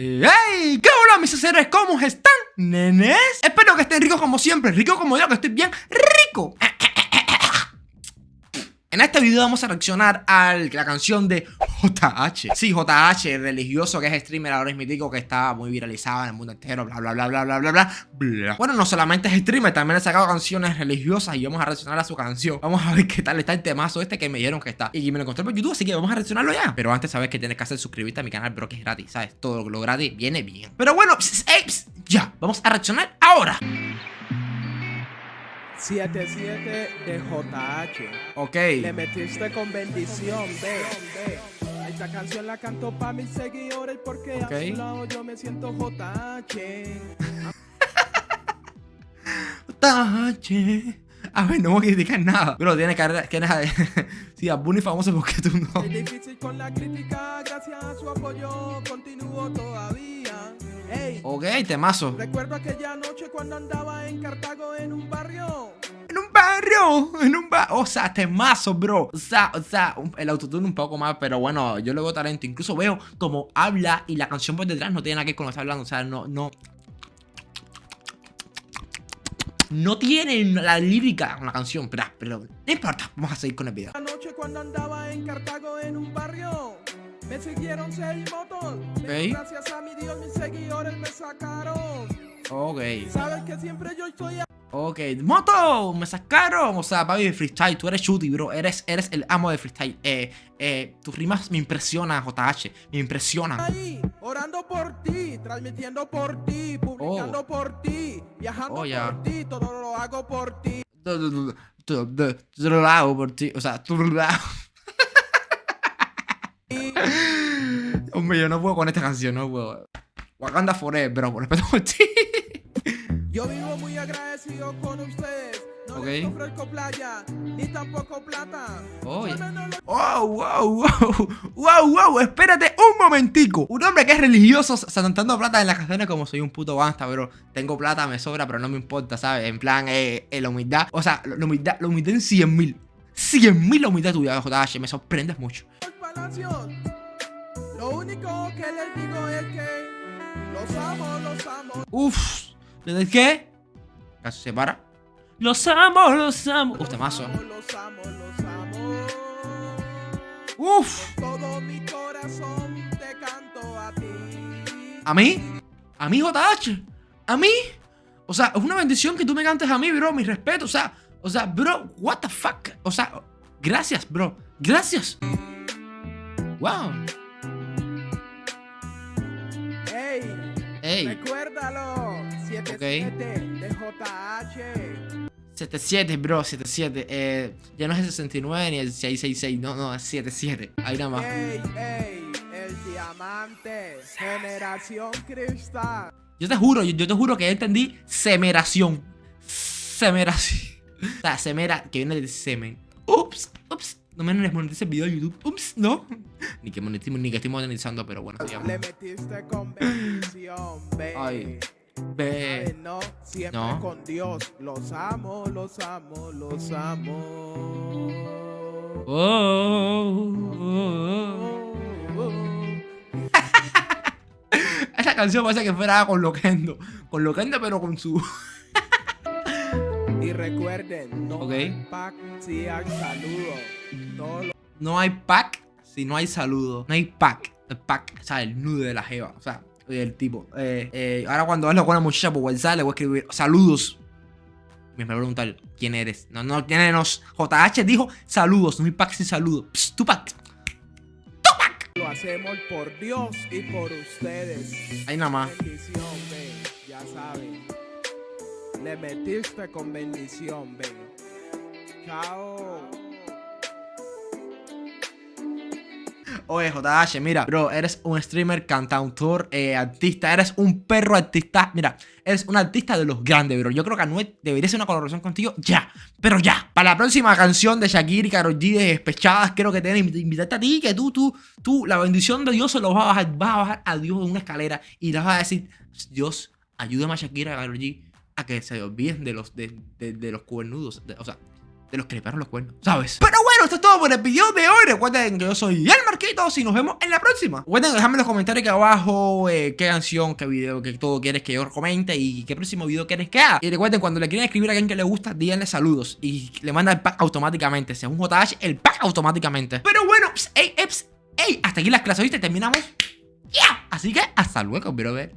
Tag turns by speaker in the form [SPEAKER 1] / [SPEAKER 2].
[SPEAKER 1] ¡Hey! ¿Qué hola mis seres? ¿Cómo están, nenes? Espero que estén ricos como siempre, rico como yo, que estoy bien rico. En este video vamos a reaccionar a la canción de JH Sí, JH, religioso que es streamer ahora es mítico que está muy viralizado en el mundo entero, bla bla bla bla bla bla bla Bueno, no solamente es streamer, también ha sacado canciones religiosas y vamos a reaccionar a su canción. Vamos a ver qué tal está el temazo este que me dieron que está. Y me lo encontré por YouTube, así que vamos a reaccionarlo ya. Pero antes sabes que tienes que hacer suscribirte a mi canal, pero que es gratis, ¿sabes? Todo lo gratis viene bien. Pero bueno, ya, vamos a reaccionar ahora
[SPEAKER 2] 77 de JH.
[SPEAKER 1] Ok.
[SPEAKER 2] Le metiste con bendición, ve. Esta canción la canto para mis seguidores porque a su lado yo me siento JH.
[SPEAKER 1] JH. A ver, no voy a criticar nada. Pero tiene que que nada. sí, a Bunny famoso porque tú no.
[SPEAKER 2] Es difícil con la crítica, gracias a su apoyo continúo todavía. Hey,
[SPEAKER 1] ok, temazo.
[SPEAKER 2] Recuerdo aquella noche cuando andaba en Cartago en un barrio.
[SPEAKER 1] En un barrio, en un barrio. O sea, temazo, bro. O sea, o sea, el autotune un poco más, pero bueno, yo le veo talento. Incluso veo como habla y la canción por detrás no tiene nada que ver con lo que está hablando. O sea, no, no, no tienen la lírica con la canción, pero, pero no importa, vamos a seguir con el video.
[SPEAKER 2] La noche cuando andaba en Cartago en un barrio, me siguieron seis motos.
[SPEAKER 1] Okay.
[SPEAKER 2] Gracias a Dios, mis seguidores me sacaron.
[SPEAKER 1] Ok.
[SPEAKER 2] Sabes que siempre yo estoy
[SPEAKER 1] Ok, moto, me sacaron. O sea, papi, freestyle, tú eres shooty, bro. Eres, eres el amo de freestyle. Eh, eh, tus rimas me impresionan, JH. Me impresionan.
[SPEAKER 2] Ahí, orando por ti, transmitiendo por ti, publicando oh. por ti, viajando oh, por ti, todo lo hago por ti.
[SPEAKER 1] Todo lo hago por ti. O sea, todo lo hago. Hombre, yo no puedo con esta canción, no puedo. Wakanda Forever, bro, por respeto por ti.
[SPEAKER 2] Yo vivo muy agradecido con ustedes. No okay. les ofrezco playa, ni tampoco plata.
[SPEAKER 1] Oh, wow, wow, wow. Wow, wow, espérate un momentico. Un hombre que es religioso saltando plata en las canciones como soy un puto basta, bro. Tengo plata, me sobra, pero no me importa, ¿sabes? En plan, eh, eh la humildad. O sea, la humildad, la humildad en 100 mil. 100 mil la humildad tuya, JH. Me sorprendes mucho.
[SPEAKER 2] Lo único que les digo es que los amo, los amo.
[SPEAKER 1] Uf. ¿De qué? Casi se para. Los amo, los amo. Uf, temazo.
[SPEAKER 2] Los amo, los amo.
[SPEAKER 1] Uf.
[SPEAKER 2] todo mi corazón te canto a ti.
[SPEAKER 1] ¿A mí? ¿A mí, JH? ¿A mí? O sea, es una bendición que tú me cantes a mí, bro. Mi respeto. O sea, o sea, bro, what the fuck. O sea, gracias, bro. Gracias. Wow.
[SPEAKER 2] Ey. Recuérdalo. 77 de JH.
[SPEAKER 1] 77, bro, 77. Eh, ya no es el 69 ni el 666, no, no, es 77. Ahí nada más.
[SPEAKER 2] Ey, ey, el diamante, generación cristal.
[SPEAKER 1] Yo te juro, yo, te juro que ya entendí semeración. Semeración. O sea, semera, que viene del semen. Ups. No me monetice el video de YouTube. Ups, no. Ni que monetice, ni que estoy monetizando, pero bueno.
[SPEAKER 2] Le metiste con bendición, Ay.
[SPEAKER 1] Ve.
[SPEAKER 2] No, siempre con Dios. Los amo, los amo, los amo.
[SPEAKER 1] Oh, oh, oh, Esa canción parece que fuera con Loquendo. Con Loquendo, pero con su.
[SPEAKER 2] y recuerden, no hay pack si hay saludo.
[SPEAKER 1] No hay pack si no hay saludo. No hay pack. El pack, o sea, el nudo de la jeva. O sea, el tipo. Eh, eh, ahora cuando hablo con una muchacha por WhatsApp le voy a escribir saludos. Me va a preguntar quién eres. No, no, quién eres. JH dijo saludos, no hay pack sin saludos. Psst, Tupac. Tupac.
[SPEAKER 2] Lo hacemos por Dios y por ustedes.
[SPEAKER 1] Ahí nada más.
[SPEAKER 2] Bendición, ven. Ya saben. Le metiste con bendición, ven. Chao.
[SPEAKER 1] Oye, JH, mira, bro, eres un streamer, cantautor, eh, artista, eres un perro artista. Mira, eres un artista de los grandes, bro. Yo creo que Anuel debería ser una colaboración contigo ya, pero ya. Para la próxima canción de Shakira y Karol G de Despechadas, creo que que invitarte a ti, que tú, tú, tú, la bendición de Dios se lo vas a bajar, vas a bajar a Dios en una escalera y le vas a decir, Dios, ayúdame a Shakira y a Karol G a que se olviden de los, de, de, los cuernudos. o sea, de los que le pegaron los cuernos, ¿sabes? Pero bueno, esto es todo por el video de hoy. Recuerden que yo soy el Marquitos y nos vemos en la próxima. Recuerden dejarme en los comentarios aquí abajo eh, qué canción, qué video, qué todo quieres que yo comente y qué próximo video quieres que haga. Y recuerden, cuando le quieran escribir a alguien que le gusta, díganle saludos y le manda el pack automáticamente. Si es un JH, el pack automáticamente. Pero bueno, ey, ey, hasta aquí las clases, ¿viste? Terminamos. ¡Ya! Así que hasta luego, ver